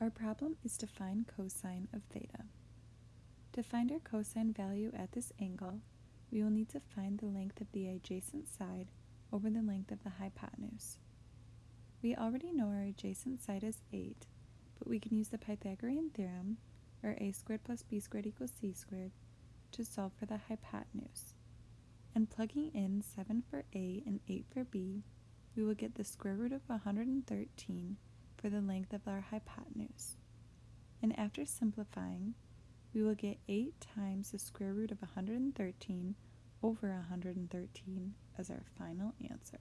Our problem is to find cosine of theta. To find our cosine value at this angle, we will need to find the length of the adjacent side over the length of the hypotenuse. We already know our adjacent side is 8, but we can use the Pythagorean theorem, or a squared plus b squared equals c squared, to solve for the hypotenuse. And plugging in 7 for a and 8 for b, we will get the square root of 113 for the length of our hypotenuse. And after simplifying, we will get 8 times the square root of 113 over 113 as our final answer.